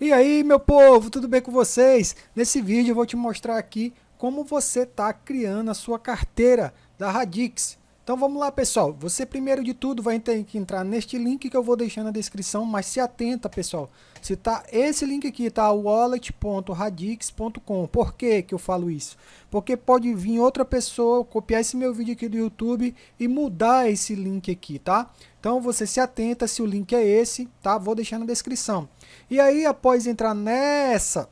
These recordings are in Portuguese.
E aí, meu povo, tudo bem com vocês? Nesse vídeo eu vou te mostrar aqui como você está criando a sua carteira da Radix. Então vamos lá, pessoal. Você primeiro de tudo vai ter que entrar neste link que eu vou deixar na descrição, mas se atenta, pessoal. Se tá esse link aqui, tá wallet.radix.com. Por que que eu falo isso? Porque pode vir outra pessoa copiar esse meu vídeo aqui do YouTube e mudar esse link aqui, tá? Então você se atenta se o link é esse, tá? Vou deixar na descrição. E aí após entrar nessa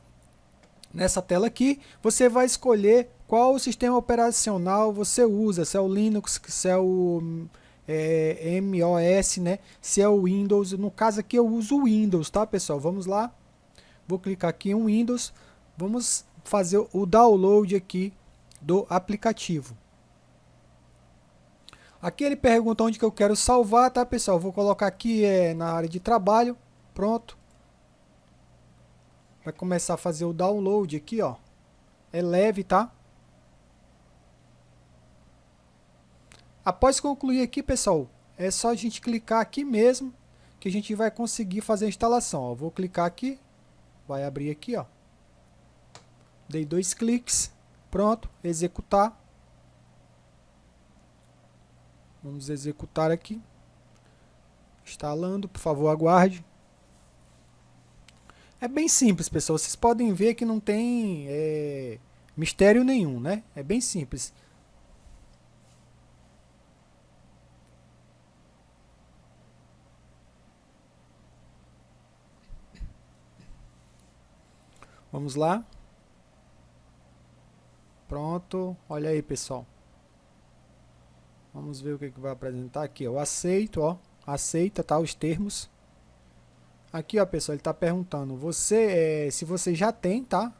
nessa tela aqui, você vai escolher qual sistema operacional você usa, se é o Linux, se é o é, MOS, né? Se é o Windows, no caso aqui eu uso o Windows, tá pessoal? Vamos lá, vou clicar aqui em Windows, vamos fazer o download aqui do aplicativo. Aqui ele pergunta onde que eu quero salvar, tá pessoal? Vou colocar aqui é, na área de trabalho, pronto. Vai começar a fazer o download aqui, ó. É leve, tá? Após concluir aqui, pessoal, é só a gente clicar aqui mesmo que a gente vai conseguir fazer a instalação. Ó, vou clicar aqui, vai abrir aqui, ó. Dei dois cliques, pronto, executar. Vamos executar aqui. Instalando, por favor, aguarde. É bem simples, pessoal. Vocês podem ver que não tem é, mistério nenhum, né? É bem simples. Vamos lá. Pronto. Olha aí, pessoal. Vamos ver o que, que vai apresentar aqui. Eu aceito, ó. Aceita, tá? Os termos. Aqui, ó, pessoal, ele está perguntando. Você, é, se você já tem, tá?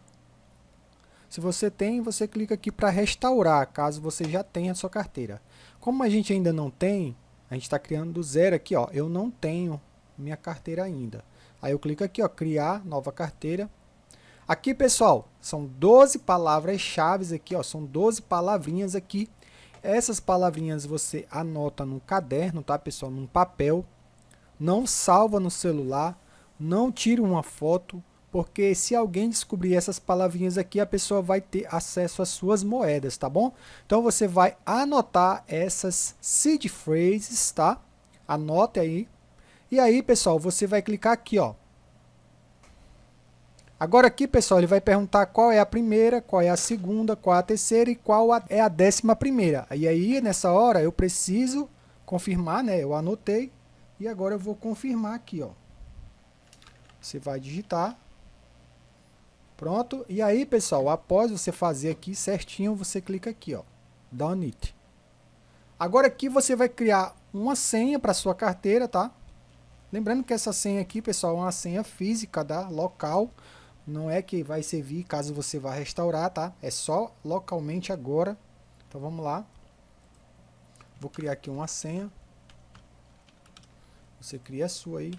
Se você tem, você clica aqui para restaurar, caso você já tenha a sua carteira. Como a gente ainda não tem, a gente está criando do zero aqui, ó. Eu não tenho minha carteira ainda. Aí eu clico aqui, ó, criar nova carteira. Aqui, pessoal, são 12 palavras-chave aqui, ó, são 12 palavrinhas aqui. Essas palavrinhas você anota no caderno, tá, pessoal, num papel. Não salva no celular, não tira uma foto, porque se alguém descobrir essas palavrinhas aqui, a pessoa vai ter acesso às suas moedas, tá bom? Então você vai anotar essas seed phrases, tá? Anote aí. E aí, pessoal, você vai clicar aqui, ó, Agora aqui, pessoal, ele vai perguntar qual é a primeira, qual é a segunda, qual é a terceira e qual é a décima primeira. E aí, nessa hora, eu preciso confirmar, né? Eu anotei e agora eu vou confirmar aqui, ó. Você vai digitar. Pronto. E aí, pessoal, após você fazer aqui certinho, você clica aqui, ó. Done it. Agora aqui você vai criar uma senha para sua carteira, tá? Lembrando que essa senha aqui, pessoal, é uma senha física, da tá? local não é que vai servir caso você vá restaurar, tá? É só localmente agora. Então vamos lá. Vou criar aqui uma senha. Você cria a sua aí.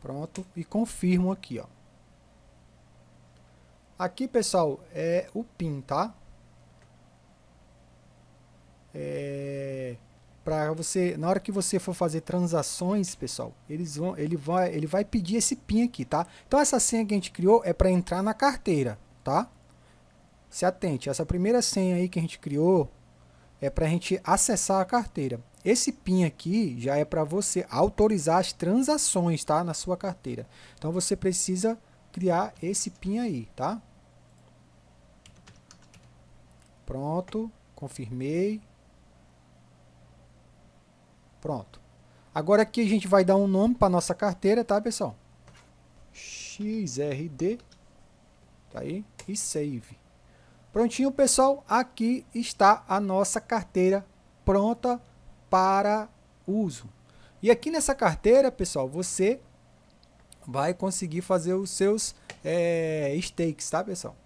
Pronto. E confirmo aqui, ó. Aqui, pessoal, é o PIN, tá? É para você, na hora que você for fazer transações, pessoal, eles vão, ele vai, ele vai pedir esse PIN aqui, tá? Então essa senha que a gente criou é para entrar na carteira, tá? Se atente, essa primeira senha aí que a gente criou é para a gente acessar a carteira. Esse PIN aqui já é para você autorizar as transações, tá? Na sua carteira. Então você precisa criar esse PIN aí, tá? Pronto, confirmei. Pronto. Agora aqui a gente vai dar um nome para nossa carteira, tá, pessoal? XRD. Tá aí. E save. Prontinho, pessoal. Aqui está a nossa carteira pronta para uso. E aqui nessa carteira, pessoal, você vai conseguir fazer os seus é, stakes, tá, pessoal?